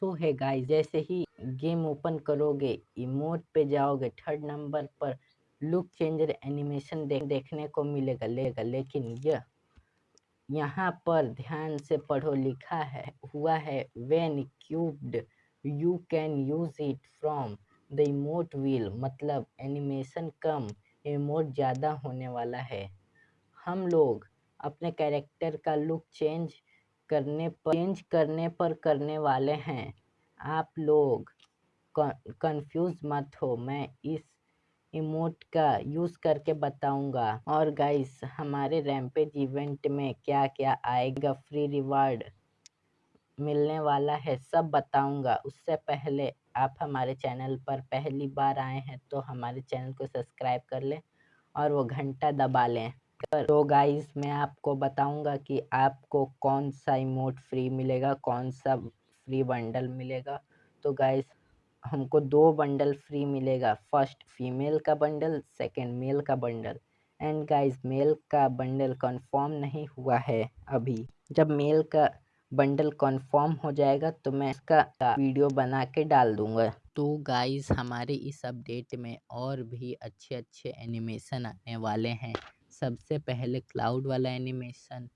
सो है गाइस जैसे ही गेम ओपन करोगे इमोट पे जाओगे थर्ड नंबर पर लुक चेंजर एनिमेशन दे, देखने को मिलेगा लेगा। लेकिन यह यहाँ पर ध्यान से पढ़ो लिखा है हुआ है when cubed you can use it from the emote wheel मतलब एनिमेशन कम इमोट ज़्यादा होने वाला है। हम लोग अपने कैरेक्टर का लुक चेंज करने पर चेंज करने पर करने वाले हैं। आप लोग कंफ्यूज मत हो। मैं इस इमोट का यूज़ करके बताऊँगा। और गाइस हमारे रैमपेज इवेंट में क्या क्या आएगा? फ्री रिवार्ड मिलने वाला है, सब बताऊँगा। उससे पहले आप हमारे चैनल पर पहली बार आए हैं तो हमारे चैनल को सब्सक्राइब कर लें और वो घंटा दबा लें। तो गाइस, मैं आपको बताऊँगा कि आपको कौन सा इमोट फ्री मिलेगा कौन सा फ्री बंडल मिलेगा। तो गाइस, हमको दो बंडल फ्री मिलेगा। फ़र्स्ट फीमेल का बंडल सेकंड मेल का बंडल एंड गाइस मेल का बंडल कंफर्म नहीं हुआ है अभी। जब मेल का बंडल कंफर्म हो जाएगा तो मैं इसका वीडियो बना के डाल दूँगा। तो गाइस हमारे इस अपडेट में और भी अच्छे अच्छे एनिमेशन आने वाले हैं। सबसे पहले क्लाउड वाला एनिमेशन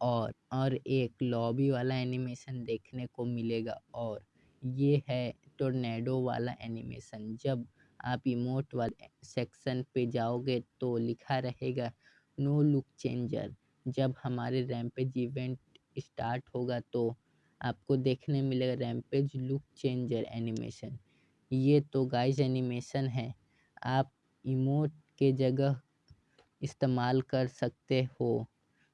और और एक लॉबी वाला एनिमेशन देखने को मिलेगा और ये है टोर्नेडो वाला एनिमेशन। जब आप इमोट वाले सेक्शन पे जाओगे तो लिखा रहेगा, नो लुक चेंजर। जब हमारे रैमपेज इवेंट स्टार्ट होगा तो आपको देखने मिलेगा रैमपेज लुक चेंजर एनिमेशन। ये तो गाइस एनिमेशन है। आप इमोट के जगह इस्तेमाल कर सकते हो।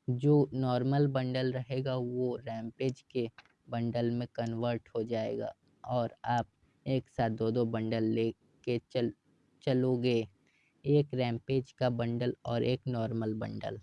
जो नॉर्मल बंडल रहेगा, वो रैमपेज के बंडल में कन्वर्ट हो जाएगा और आप एक साथ दो दो बंडल ले के चल, चलोगे। एक रैमपेज का बंडल और एक नॉर्मल बंडल।